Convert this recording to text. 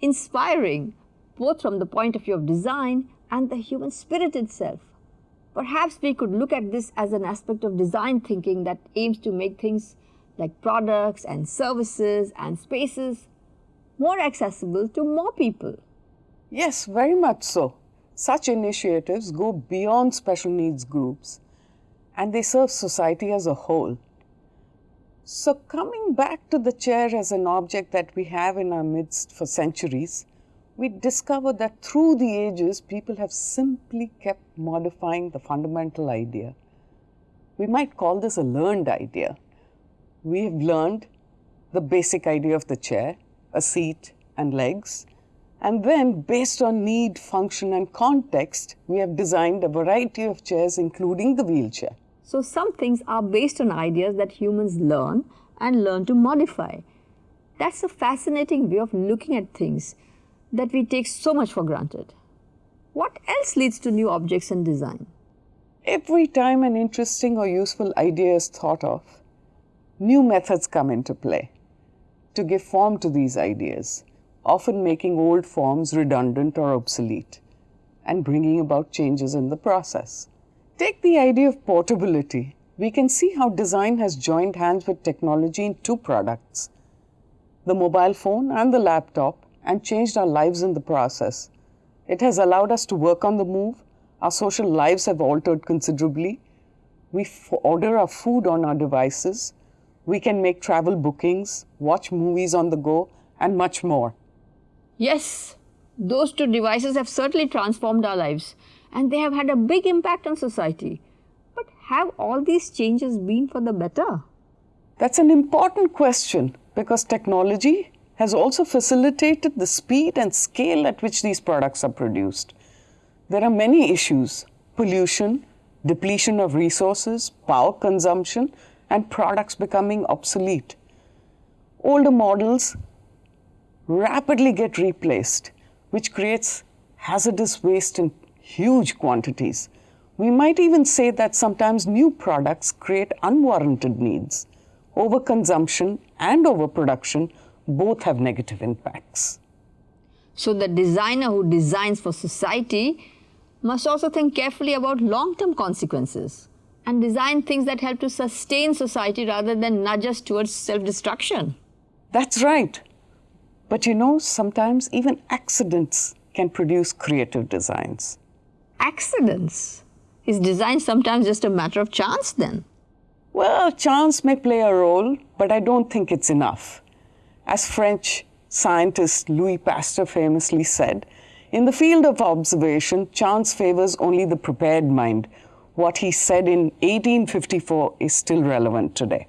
inspiring, both from the point of view of design and the human spirit itself. Perhaps we could look at this as an aspect of design thinking that aims to make things like products and services and spaces more accessible to more people. Yes, very much so. Such initiatives go beyond special needs groups and they serve society as a whole. So, coming back to the chair as an object that we have in our midst for centuries, we discover that through the ages, people have simply kept modifying the fundamental idea. We might call this a learned idea. We have learned the basic idea of the chair, a seat and legs, and then based on need, function and context, we have designed a variety of chairs including the wheelchair. So some things are based on ideas that humans learn and learn to modify. That's a fascinating way of looking at things that we take so much for granted. What else leads to new objects and design? Every time an interesting or useful idea is thought of, new methods come into play to give form to these ideas, often making old forms redundant or obsolete and bringing about changes in the process. Take the idea of portability. We can see how design has joined hands with technology in two products, the mobile phone and the laptop and changed our lives in the process. It has allowed us to work on the move. Our social lives have altered considerably. We order our food on our devices. We can make travel bookings, watch movies on the go, and much more. Yes, those two devices have certainly transformed our lives and they have had a big impact on society. But have all these changes been for the better? That's an important question because technology has also facilitated the speed and scale at which these products are produced. There are many issues pollution, depletion of resources, power consumption, and products becoming obsolete. Older models rapidly get replaced, which creates hazardous waste in huge quantities. We might even say that sometimes new products create unwarranted needs. Overconsumption and overproduction both have negative impacts. So the designer who designs for society must also think carefully about long-term consequences and design things that help to sustain society rather than nudge us towards self-destruction. That's right. But you know, sometimes even accidents can produce creative designs. Accidents? Is design sometimes just a matter of chance then? Well, chance may play a role, but I don't think it's enough. As French scientist Louis Pasteur famously said, in the field of observation, chance favors only the prepared mind. What he said in 1854 is still relevant today.